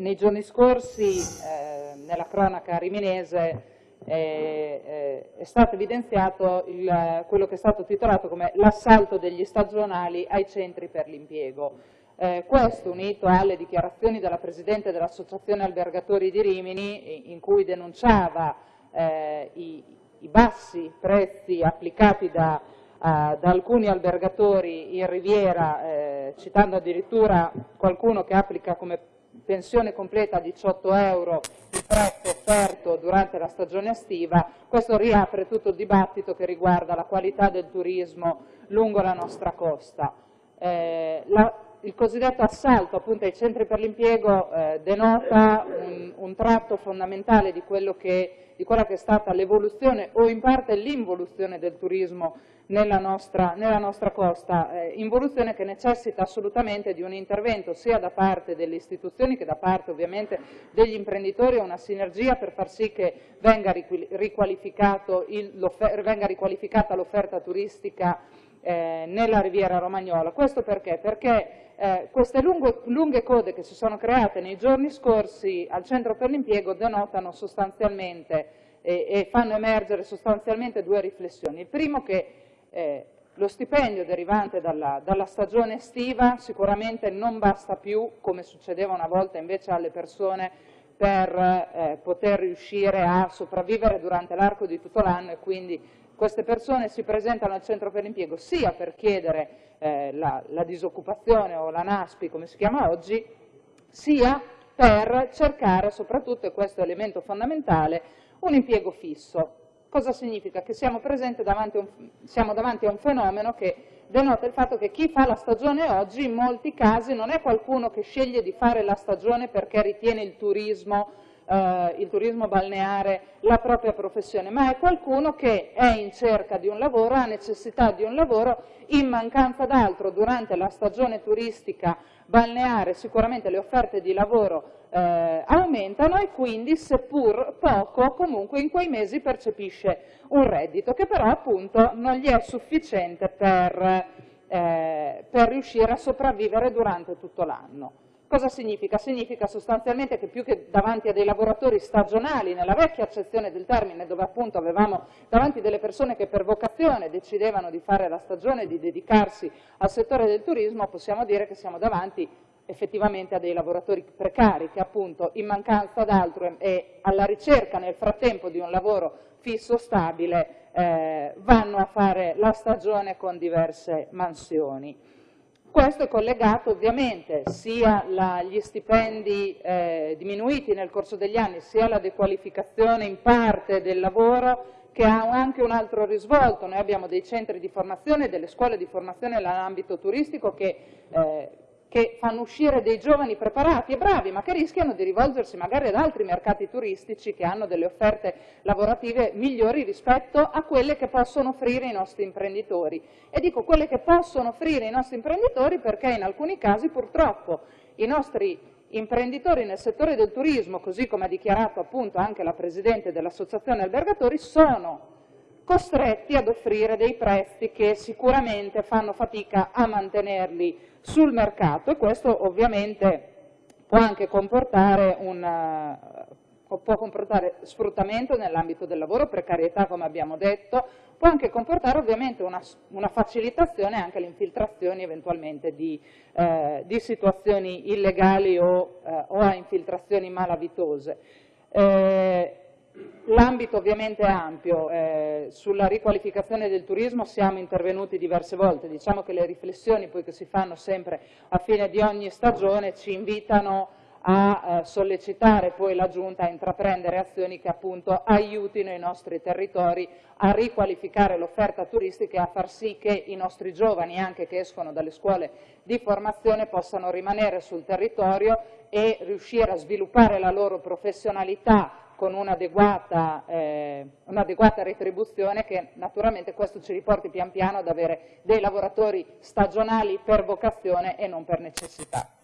nei giorni scorsi eh, nella cronaca riminese eh, è stato evidenziato il, quello che è stato titolato come l'assalto degli stagionali ai centri per l'impiego. Eh, questo unito alle dichiarazioni della Presidente dell'Associazione Albergatori di Rimini in cui denunciava eh, i, i, bassi prezzi applicati da, uh, da alcuni albergatori in Riviera, eh, citando addirittura qualcuno che applica come pensione completa a 18 euro il prezzo offerto durante la stagione estiva, questo riapre tutto il dibattito che riguarda la qualità del turismo lungo la nostra costa. Eh, la, il cosiddetto assalto appunto ai centri per l'impiego eh, denota un, un, tratto fondamentale di, che, di, quella che è stata l'evoluzione o in parte l'involuzione del turismo nella nostra, nella nostra costa, eh, involuzione che necessita assolutamente di un intervento sia da parte delle istituzioni che da parte ovviamente degli imprenditori, una sinergia per far sì che venga, venga riqualificata l'offerta turistica eh, nella riviera romagnola. Questo perché? Perché eh, queste lungo, lunghe code che si sono create nei giorni scorsi al centro per l'impiego denotano sostanzialmente eh, e fanno emergere sostanzialmente due riflessioni. Il primo che eh, lo stipendio derivante dalla, dalla, stagione estiva sicuramente non basta più, come succedeva una volta invece alle persone, per eh, poter riuscire a sopravvivere durante l'arco di tutto l'anno e quindi queste persone si presentano al centro per l'impiego sia per chiedere eh, la, la disoccupazione o la NASPI come si chiama oggi, sia per cercare soprattutto, e questo è l'elemento fondamentale, un impiego fisso. Cosa significa? Che siamo, davanti un, siamo davanti a un fenomeno che denota il fatto che chi fa la stagione oggi in molti casi non è qualcuno che sceglie di fare la stagione perché ritiene il turismo eh, il turismo balneare la propria professione, ma è qualcuno che è in cerca di un lavoro, ha necessità di un lavoro, in mancanza d'altro durante la stagione turistica balneare sicuramente le offerte di lavoro eh, aumentano e quindi seppur poco comunque in quei mesi percepisce un reddito che però appunto non gli è sufficiente per, eh, per riuscire a sopravvivere durante tutto l'anno. Cosa significa? Significa sostanzialmente che più che davanti a dei lavoratori stagionali, nella vecchia accezione del termine, dove appunto avevamo davanti delle persone che per vocazione decidevano di fare la stagione, di dedicarsi al settore del turismo, possiamo dire che siamo davanti effettivamente a dei lavoratori precari che appunto in mancanza d'altro e alla ricerca nel frattempo di un lavoro fisso, stabile, eh, vanno a fare la stagione con diverse mansioni. Questo è collegato ovviamente sia agli stipendi eh, diminuiti nel corso degli anni, sia alla dequalificazione in parte del lavoro, che ha anche un altro risvolto. Noi abbiamo dei centri di formazione, delle scuole di formazione nell'ambito turistico che eh, che fanno uscire dei giovani preparati e bravi, ma che rischiano di rivolgersi magari ad altri mercati turistici che hanno delle offerte lavorative migliori rispetto a quelle che possono offrire i nostri imprenditori. E dico quelle che possono offrire i nostri imprenditori perché in alcuni casi purtroppo i nostri imprenditori nel settore del turismo, così come ha dichiarato appunto anche la Presidente dell'Associazione Albergatori, sono costretti ad offrire dei prezzi che sicuramente fanno fatica a mantenerli sul mercato e questo ovviamente può anche comportare, un, può comportare sfruttamento nell'ambito del lavoro, precarietà come abbiamo detto, può anche comportare ovviamente una, una facilitazione anche alle infiltrazioni eventualmente di, eh, di situazioni illegali o, eh, o, a infiltrazioni malavitose. Eh, L'ambito ovviamente è ampio, eh, sulla riqualificazione del turismo siamo intervenuti diverse volte, diciamo che le riflessioni poi che si fanno sempre a fine di ogni stagione ci invitano a eh, sollecitare poi la Giunta a intraprendere azioni che appunto aiutino i nostri territori a riqualificare l'offerta turistica e a far sì che i nostri giovani, anche che escono dalle scuole di formazione, possano rimanere sul territorio e riuscire a sviluppare la loro professionalità con un'adeguata eh, un retribuzione che naturalmente questo ci riporti pian piano ad avere dei lavoratori stagionali per vocazione e non per necessità.